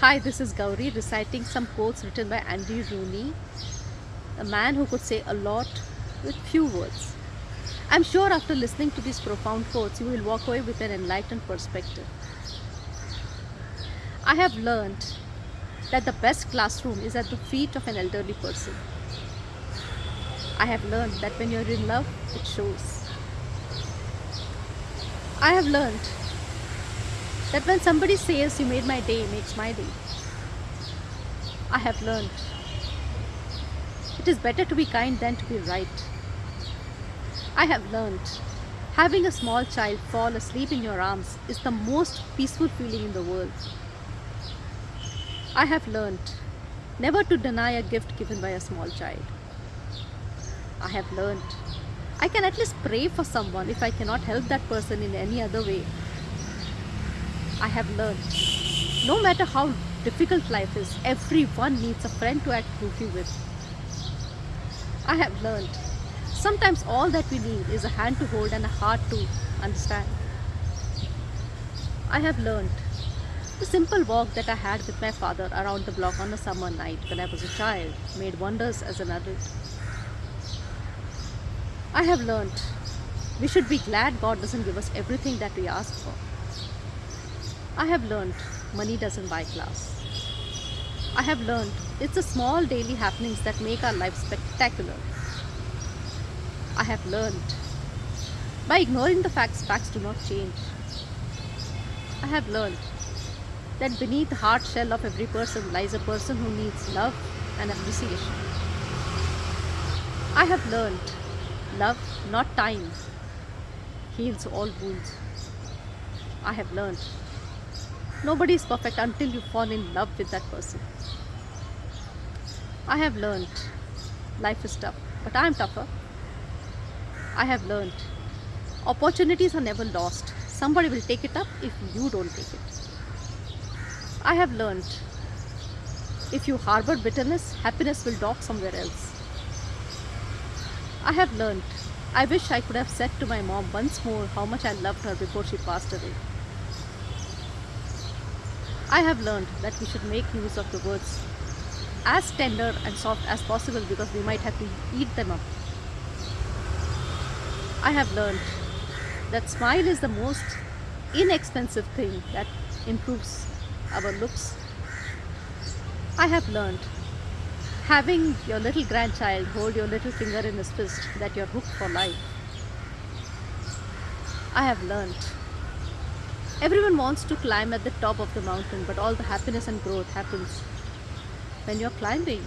Hi, this is Gauri reciting some quotes written by Andy Rooney, a man who could say a lot with few words. I'm sure after listening to these profound quotes, you will walk away with an enlightened perspective. I have learned that the best classroom is at the feet of an elderly person. I have learned that when you're in love, it shows. I have learned that when somebody says you made my day makes my day. I have learned it is better to be kind than to be right. I have learned having a small child fall asleep in your arms is the most peaceful feeling in the world. I have learned never to deny a gift given by a small child. I have learned I can at least pray for someone if I cannot help that person in any other way. I have learned no matter how difficult life is, everyone needs a friend to act goofy with. I have learned sometimes all that we need is a hand to hold and a heart to understand. I have learned the simple walk that I had with my father around the block on a summer night when I was a child made wonders as an adult. I have learned we should be glad God doesn't give us everything that we ask for. I have learned money doesn't buy class. I have learned it's the small daily happenings that make our life spectacular. I have learned by ignoring the facts, facts do not change. I have learned that beneath the hard shell of every person lies a person who needs love and appreciation. I have learned love, not time, heals all wounds. I have learned nobody is perfect until you fall in love with that person. I have learned life is tough, but I am tougher. I have learned opportunities are never lost. Somebody will take it up if you don't take it. I have learned if you harbor bitterness, happiness will dock somewhere else. I have learned I wish I could have said to my mom once more how much I loved her before she passed away. I have learned that we should make use of the words as tender and soft as possible because we might have to eat them up. I have learned that smile is the most inexpensive thing that improves our looks. I have learned having your little grandchild hold your little finger in his fist that you're hooked for life. I have learned everyone wants to climb at the top of the mountain but all the happiness and growth happens when you're climbing